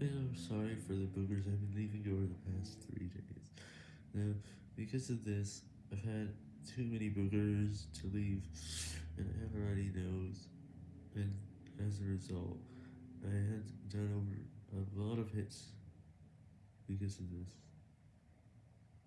I'm sorry for the boogers I've been leaving over the past three days. Now, because of this, I've had too many boogers to leave, and I have a runny nose, and as a result, I had done over a lot of hits because of this.